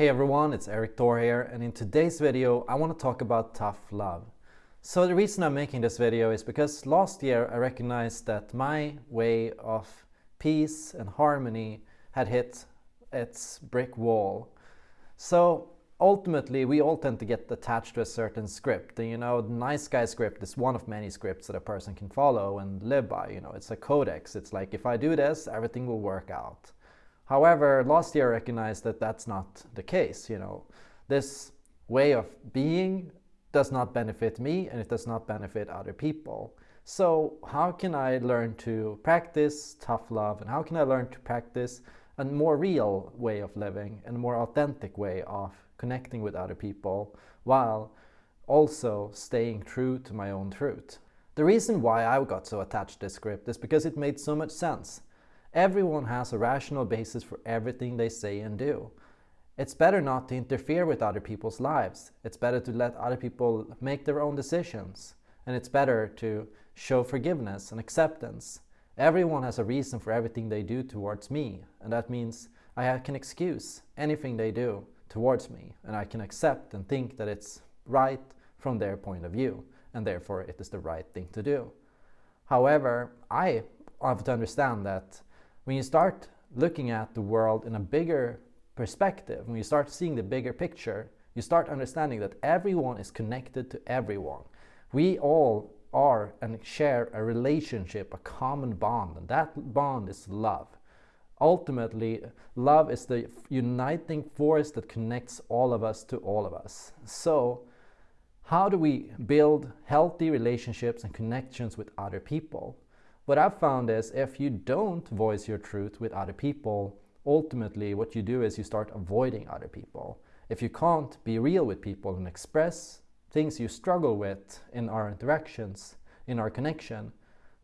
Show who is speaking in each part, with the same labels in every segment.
Speaker 1: Hey everyone, it's Erik Thor here and in today's video I want to talk about tough love. So the reason I'm making this video is because last year I recognized that my way of peace and harmony had hit its brick wall. So ultimately we all tend to get attached to a certain script and you know the nice guy script is one of many scripts that a person can follow and live by you know it's a codex it's like if i do this everything will work out However, last year I recognized that that's not the case. You know, this way of being does not benefit me and it does not benefit other people. So how can I learn to practice tough love and how can I learn to practice a more real way of living and a more authentic way of connecting with other people while also staying true to my own truth. The reason why I got so attached to this script is because it made so much sense. Everyone has a rational basis for everything they say and do. It's better not to interfere with other people's lives. It's better to let other people make their own decisions. And it's better to show forgiveness and acceptance. Everyone has a reason for everything they do towards me. And that means I can excuse anything they do towards me. And I can accept and think that it's right from their point of view. And therefore it is the right thing to do. However, I have to understand that when you start looking at the world in a bigger perspective, when you start seeing the bigger picture, you start understanding that everyone is connected to everyone. We all are and share a relationship, a common bond, and that bond is love. Ultimately, love is the uniting force that connects all of us to all of us. So, how do we build healthy relationships and connections with other people? What I've found is if you don't voice your truth with other people, ultimately what you do is you start avoiding other people. If you can't be real with people and express things you struggle with in our interactions, in our connection,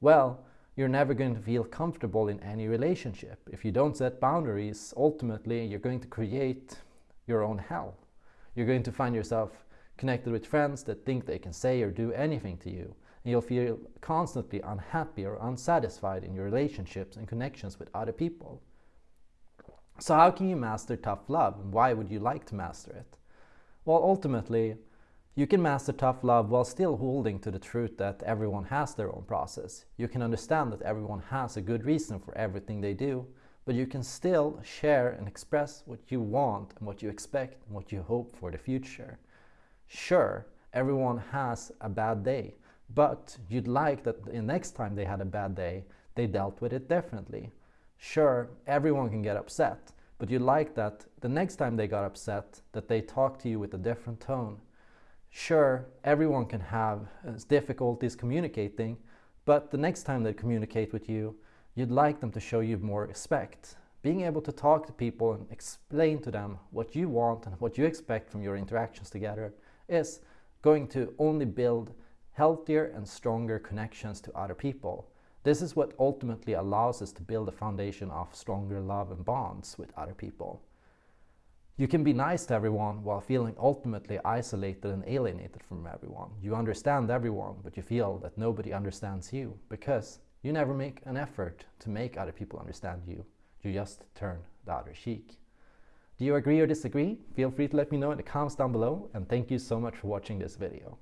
Speaker 1: well, you're never going to feel comfortable in any relationship. If you don't set boundaries, ultimately you're going to create your own hell. You're going to find yourself connected with friends that think they can say or do anything to you you'll feel constantly unhappy or unsatisfied in your relationships and connections with other people. So how can you master tough love and why would you like to master it? Well, ultimately, you can master tough love while still holding to the truth that everyone has their own process. You can understand that everyone has a good reason for everything they do, but you can still share and express what you want and what you expect and what you hope for the future. Sure, everyone has a bad day, but you'd like that the next time they had a bad day, they dealt with it differently. Sure, everyone can get upset, but you'd like that the next time they got upset, that they talk to you with a different tone. Sure, everyone can have uh, difficulties communicating, but the next time they communicate with you, you'd like them to show you more respect. Being able to talk to people and explain to them what you want and what you expect from your interactions together is going to only build healthier and stronger connections to other people. This is what ultimately allows us to build a foundation of stronger love and bonds with other people. You can be nice to everyone while feeling ultimately isolated and alienated from everyone. You understand everyone, but you feel that nobody understands you because you never make an effort to make other people understand you. You just turn the other cheek. Do you agree or disagree? Feel free to let me know in the comments down below and thank you so much for watching this video.